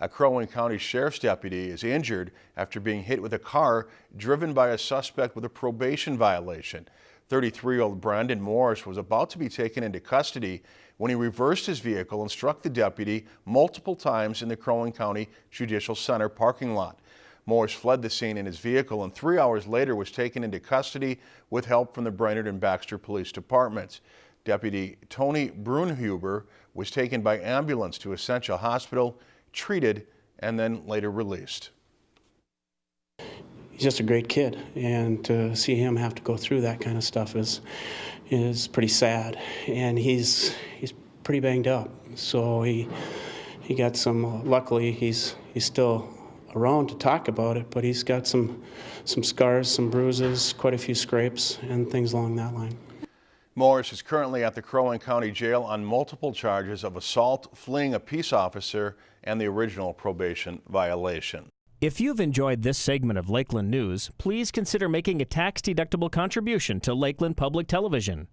A Crow Wing County Sheriff's deputy is injured after being hit with a car driven by a suspect with a probation violation. 33-year-old Brandon Morris was about to be taken into custody when he reversed his vehicle and struck the deputy multiple times in the Crow Wing County Judicial Center parking lot. Morris fled the scene in his vehicle and three hours later was taken into custody with help from the Brainerd and Baxter Police Departments. Deputy Tony Brunhuber was taken by ambulance to Essentia Hospital, treated, and then later released. He's just a great kid, and to see him have to go through that kind of stuff is is pretty sad. And he's he's pretty banged up, so he he got some. Luckily, he's he's still around to talk about it, but he's got some some scars, some bruises, quite a few scrapes, and things along that line. Morris is currently at the Crow Wing County Jail on multiple charges of assault, fleeing a peace officer, and the original probation violation. If you've enjoyed this segment of Lakeland News, please consider making a tax-deductible contribution to Lakeland Public Television.